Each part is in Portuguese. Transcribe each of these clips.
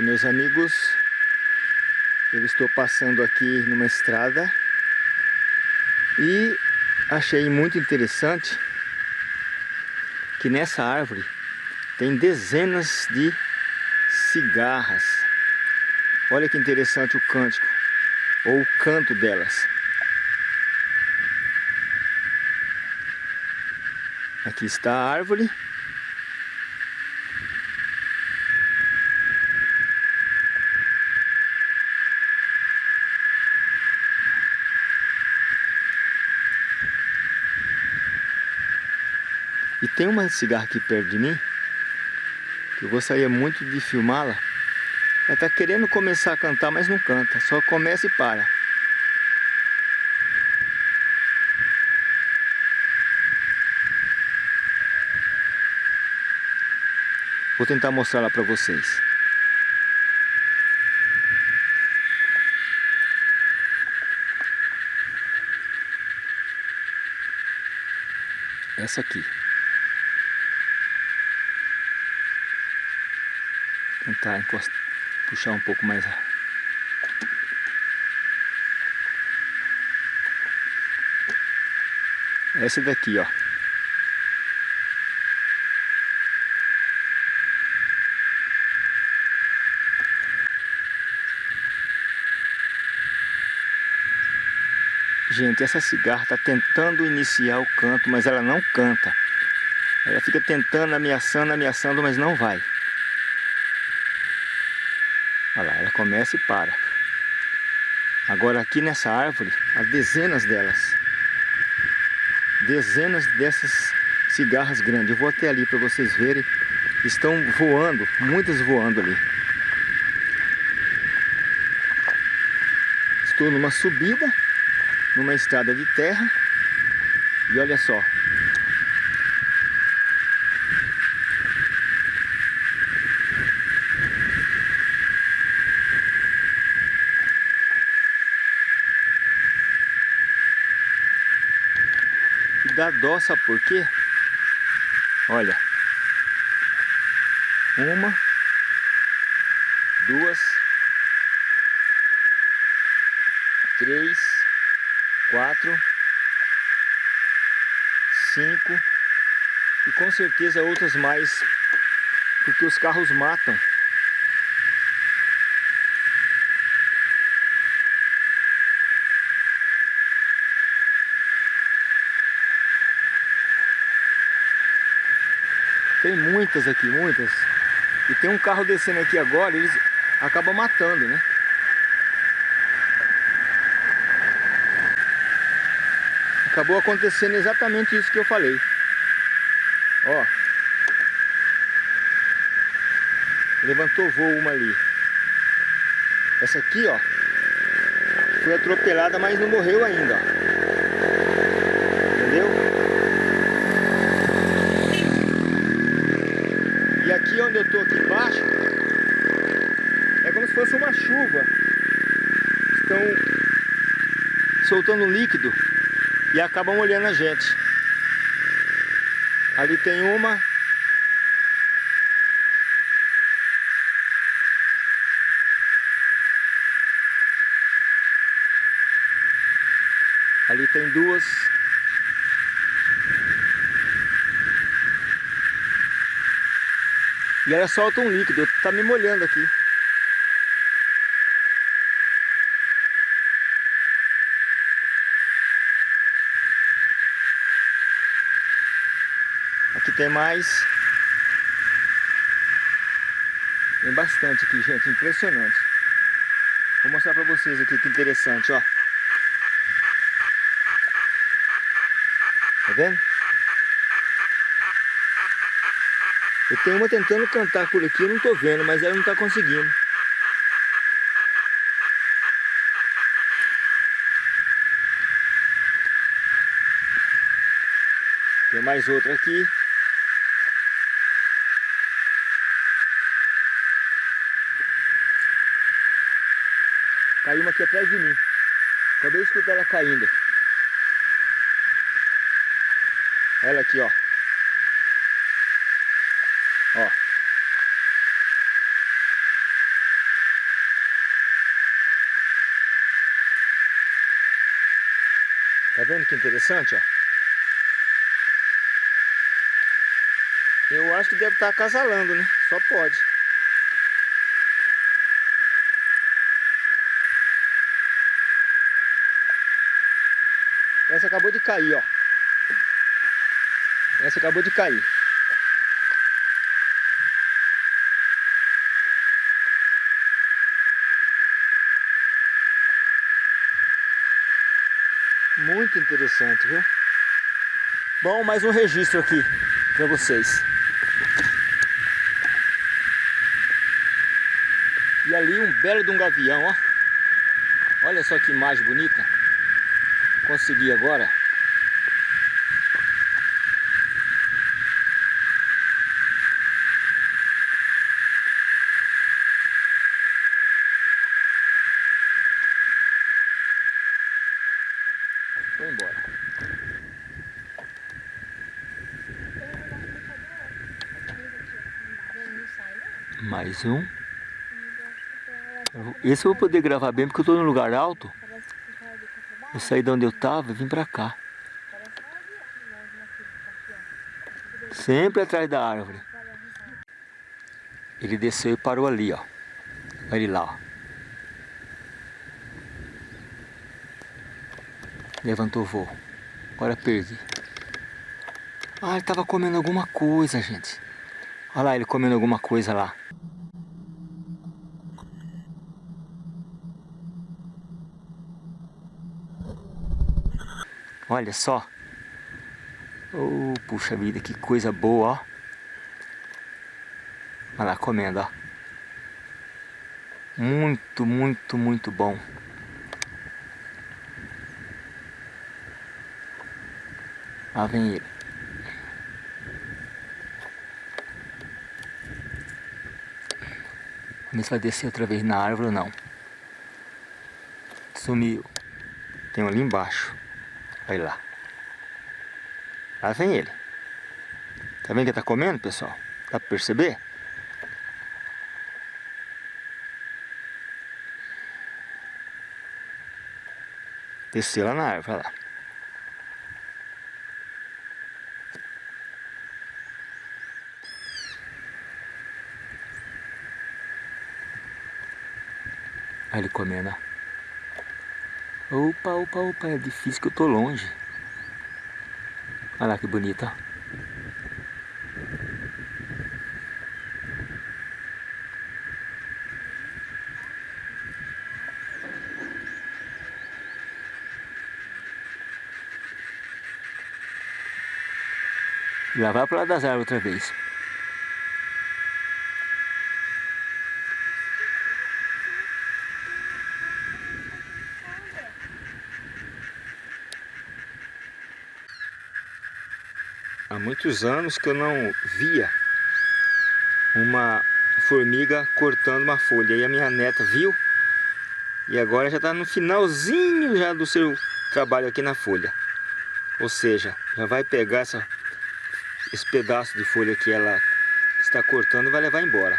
Olá meus amigos, eu estou passando aqui numa estrada e achei muito interessante que nessa árvore tem dezenas de cigarras. Olha que interessante o cântico, ou o canto delas. Aqui está a árvore E tem uma cigarra aqui perto de mim, que eu gostaria muito de filmá-la. Ela está querendo começar a cantar, mas não canta, só começa e para. Vou tentar mostrar ela para vocês. Essa aqui. Tentar encostar, puxar um pouco mais essa daqui ó Gente, essa cigarra está tentando iniciar o canto, mas ela não canta. Ela fica tentando, ameaçando, ameaçando, mas não vai. Olha lá, ela começa e para. Agora aqui nessa árvore, há dezenas delas. Dezenas dessas cigarras grandes. Eu vou até ali para vocês verem. Estão voando, muitas voando ali. Estou numa subida, numa estrada de terra. E olha só, dá dó, sabe por quê? Olha. Uma. Duas. Três. Quatro. Cinco. E com certeza outras mais. Porque os carros matam. Tem muitas aqui, muitas. E tem um carro descendo aqui agora, eles acabam matando, né? Acabou acontecendo exatamente isso que eu falei. Ó. Levantou voo uma ali. Essa aqui, ó. Foi atropelada, mas não morreu ainda, ó. Onde eu estou aqui embaixo, é como se fosse uma chuva. Estão soltando líquido e acabam molhando a gente. Ali tem uma. Ali tem duas. E ela solta um líquido, tá me molhando aqui. Aqui tem mais. Tem bastante aqui, gente, impressionante. Vou mostrar pra vocês aqui que interessante, ó. Tá vendo? Eu tenho uma tentando cantar por aqui, eu não estou vendo, mas ela não está conseguindo. Tem mais outra aqui. Caiu uma aqui atrás de mim. Acabei de escutar ela caindo. Ela aqui, ó. Tá vendo que interessante, ó? Eu acho que deve estar acasalando, né? Só pode. Essa acabou de cair, ó. Essa acabou de cair. Muito interessante, viu? Bom, mais um registro aqui para vocês. E ali um belo de um gavião, ó. Olha só que imagem bonita. Consegui agora. Foi embora. Mais um. Esse eu vou poder gravar bem porque eu estou num lugar alto. Eu saí de onde eu estava e vim para cá. Sempre atrás da árvore. Ele desceu e parou ali, ó. Olha ele lá, ó. Levantou o voo. Agora perdi. Ah, ele estava comendo alguma coisa, gente. Olha lá ele comendo alguma coisa lá. Olha só. Oh, puxa vida, que coisa boa, ó. Olha lá, comendo, ó. Muito, muito, muito bom. Lá vem ele. Vamos vai descer outra vez na árvore ou não. Sumiu. Tem um ali embaixo. Olha lá. Lá vem ele. Tá vendo que tá comendo, pessoal? Dá pra perceber? Desceu lá na árvore, olha lá. Olha ele comendo, ó. Opa, opa, opa, é difícil que eu tô longe. Olha lá que bonita. Já vai para lá das árvores outra vez. Muitos anos que eu não via uma formiga cortando uma folha. E a minha neta viu e agora já está no finalzinho já do seu trabalho aqui na folha. Ou seja, já vai pegar essa, esse pedaço de folha que ela está cortando e vai levar embora.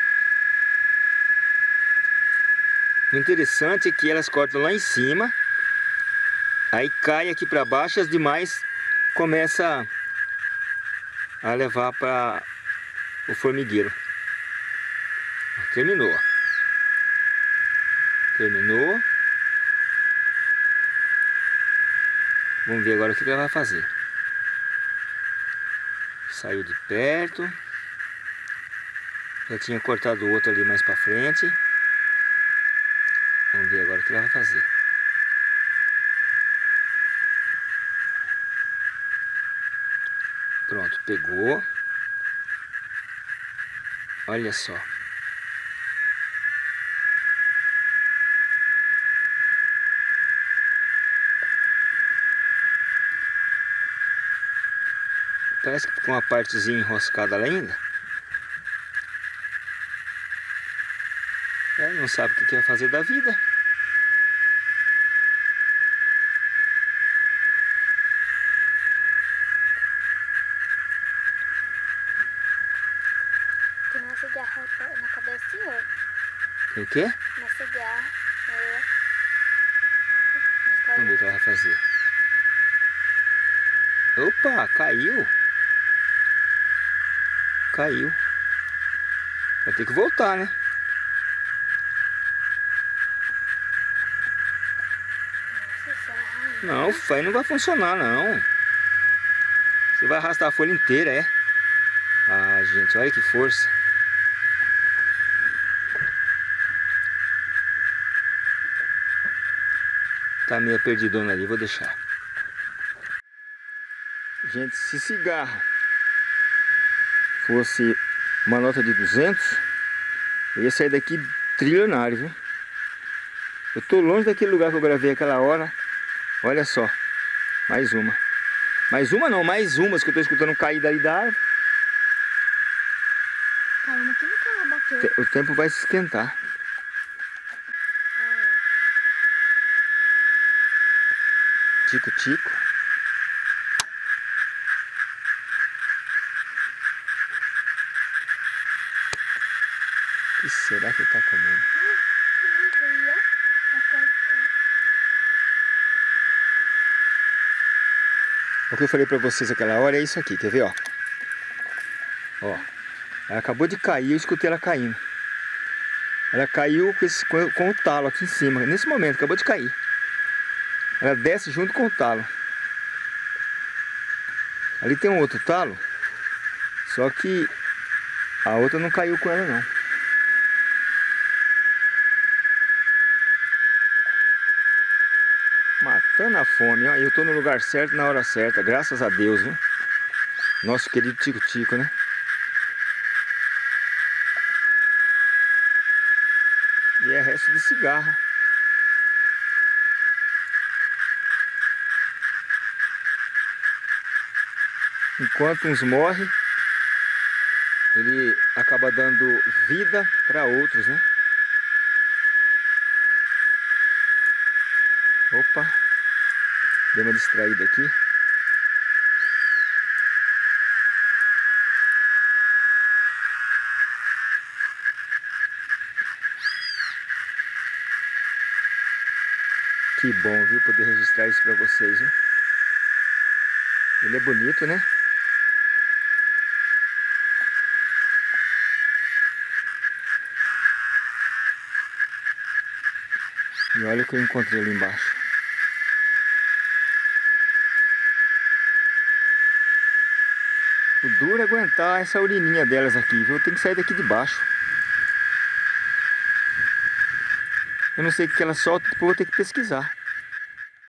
O interessante é que elas cortam lá em cima, aí cai aqui para baixo e as demais começam a levar para o formigueiro. Terminou. Terminou. Vamos ver agora o que ela vai fazer. Saiu de perto. Já tinha cortado o outro ali mais para frente. Vamos ver agora o que ela vai fazer. Pegou. Olha só. Parece que com uma partezinha enroscada lá ainda. É, não sabe o que quer fazer da vida. Na o quê? Uma cigarra. É. Vamos ver o que ela vai fazer. Opa, caiu. Caiu. Vai ter que voltar, né? Não, o não vai funcionar, não. Você vai arrastar a folha inteira, é? Ah, gente, olha que força. Tá meio perdidona ali, vou deixar. Gente, se cigarro fosse uma nota de 200, eu ia sair daqui trilionário, viu? Eu tô longe daquele lugar que eu gravei aquela hora. Olha só, mais uma. Mais uma não, mais umas que eu tô escutando cair daí da árvore. Calma, que nunca bateu. O tempo vai se esquentar. Tico-tico. O que será que ele tá comendo? O que eu falei pra vocês aquela hora é isso aqui, quer ver, ó? Ó, ela acabou de cair, eu escutei ela caindo. Ela caiu com, esse, com o talo aqui em cima, nesse momento, acabou de cair. Ela desce junto com o talo. Ali tem um outro talo, só que a outra não caiu com ela não. Matando a fome, ó. Eu tô no lugar certo na hora certa, graças a Deus, viu? Nosso querido Tico-Tico, né? E é resto de cigarra. Enquanto uns morrem, ele acaba dando vida para outros, né? Opa, deu uma distraída aqui. Que bom, viu, poder registrar isso para vocês, viu? Ele é bonito, né? E olha o que eu encontrei ali embaixo. O duro é aguentar essa urininha delas aqui, viu? Tem que sair daqui de baixo. Eu não sei o que elas soltam, depois vou ter que pesquisar.